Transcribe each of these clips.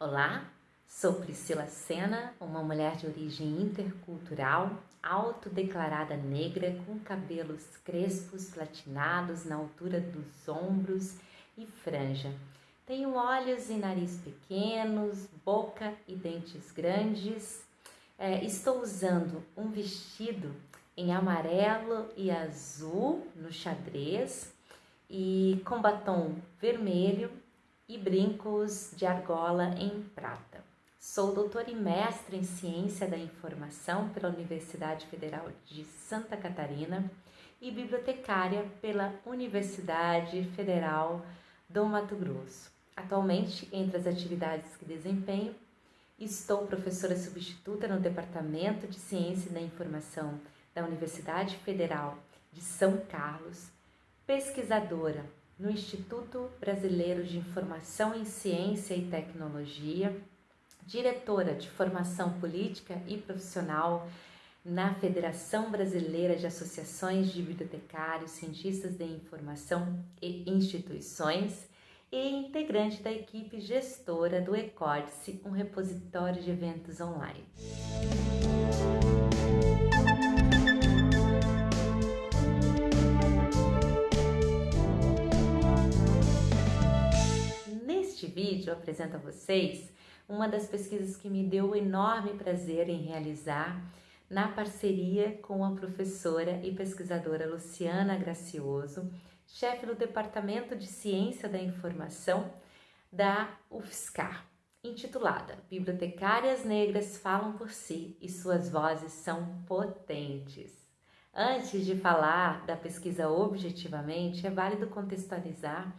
Olá, sou Priscila Sena, uma mulher de origem intercultural, autodeclarada negra, com cabelos crespos platinados na altura dos ombros e franja. Tenho olhos e nariz pequenos, boca e dentes grandes. É, estou usando um vestido em amarelo e azul no xadrez e com batom vermelho e brincos de argola em prata. Sou doutora e mestre em Ciência da Informação pela Universidade Federal de Santa Catarina e bibliotecária pela Universidade Federal do Mato Grosso. Atualmente, entre as atividades que desempenho, estou professora substituta no Departamento de Ciência da Informação da Universidade Federal de São Carlos, pesquisadora no Instituto Brasileiro de Informação em Ciência e Tecnologia, diretora de Formação Política e Profissional na Federação Brasileira de Associações de Bibliotecários, Cientistas de Informação e Instituições e integrante da equipe gestora do Ecórdice, um repositório de eventos online. Vídeo apresento a vocês uma das pesquisas que me deu o enorme prazer em realizar na parceria com a professora e pesquisadora Luciana Gracioso, chefe do Departamento de Ciência da Informação da UFSCar, intitulada Bibliotecárias Negras Falam por Si e Suas Vozes São Potentes. Antes de falar da pesquisa objetivamente, é válido contextualizar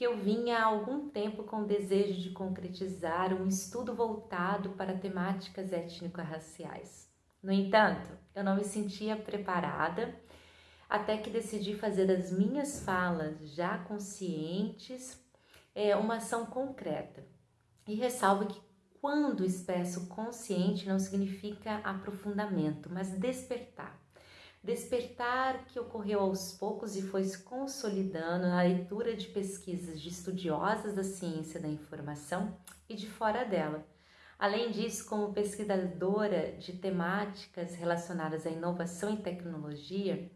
que eu vinha há algum tempo com o desejo de concretizar um estudo voltado para temáticas étnico-raciais. No entanto, eu não me sentia preparada até que decidi fazer das minhas falas já conscientes é, uma ação concreta. E ressalvo que quando expresso consciente não significa aprofundamento, mas despertar despertar que ocorreu aos poucos e foi se consolidando na leitura de pesquisas de estudiosas da ciência da informação e de fora dela. Além disso, como pesquisadora de temáticas relacionadas à inovação e tecnologia,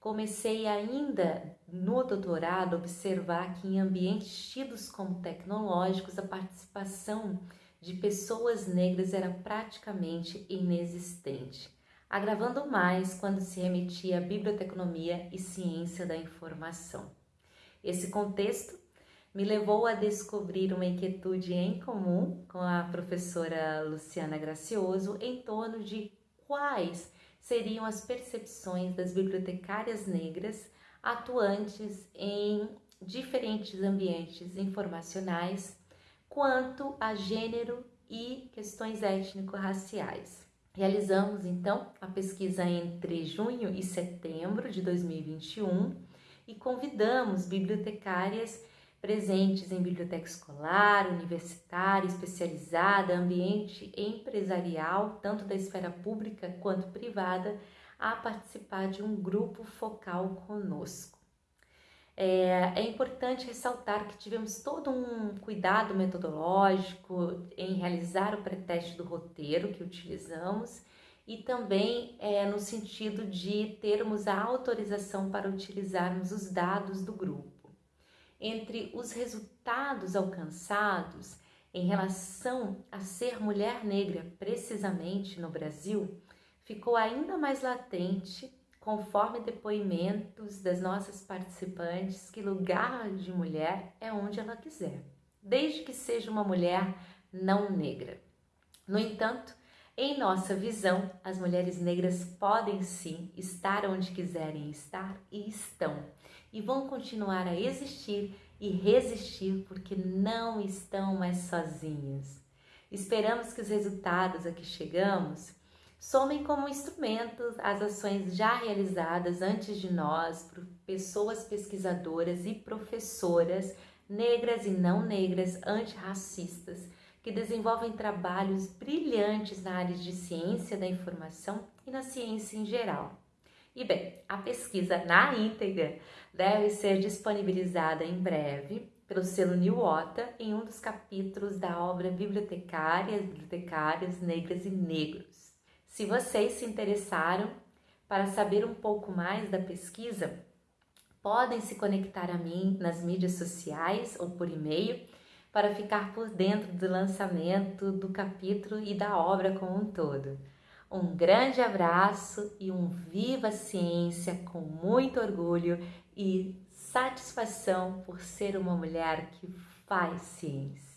comecei ainda no doutorado a observar que em ambientes tidos como tecnológicos a participação de pessoas negras era praticamente inexistente agravando mais quando se remetia à biblioteconomia e ciência da informação. Esse contexto me levou a descobrir uma inquietude em comum com a professora Luciana Gracioso em torno de quais seriam as percepções das bibliotecárias negras atuantes em diferentes ambientes informacionais quanto a gênero e questões étnico-raciais. Realizamos então a pesquisa entre junho e setembro de 2021 e convidamos bibliotecárias presentes em biblioteca escolar, universitária, especializada, ambiente empresarial, tanto da esfera pública quanto privada, a participar de um grupo focal conosco. É, é, importante ressaltar que tivemos todo um cuidado metodológico em realizar o preteste do roteiro que utilizamos e também é, no sentido de termos a autorização para utilizarmos os dados do grupo. Entre os resultados alcançados em relação a ser mulher negra precisamente no Brasil, ficou ainda mais latente conforme depoimentos das nossas participantes, que lugar de mulher é onde ela quiser, desde que seja uma mulher não negra. No entanto, em nossa visão, as mulheres negras podem sim estar onde quiserem estar e estão, e vão continuar a existir e resistir porque não estão mais sozinhas. Esperamos que os resultados a que chegamos somem como instrumentos as ações já realizadas antes de nós por pessoas pesquisadoras e professoras negras e não negras antirracistas que desenvolvem trabalhos brilhantes na área de ciência da informação e na ciência em geral. E bem, a pesquisa na íntegra deve ser disponibilizada em breve pelo selo New Ota em um dos capítulos da obra Bibliotecárias, Bibliotecárias Negras e Negros. Se vocês se interessaram para saber um pouco mais da pesquisa, podem se conectar a mim nas mídias sociais ou por e-mail para ficar por dentro do lançamento do capítulo e da obra como um todo. Um grande abraço e um viva ciência com muito orgulho e satisfação por ser uma mulher que faz ciência.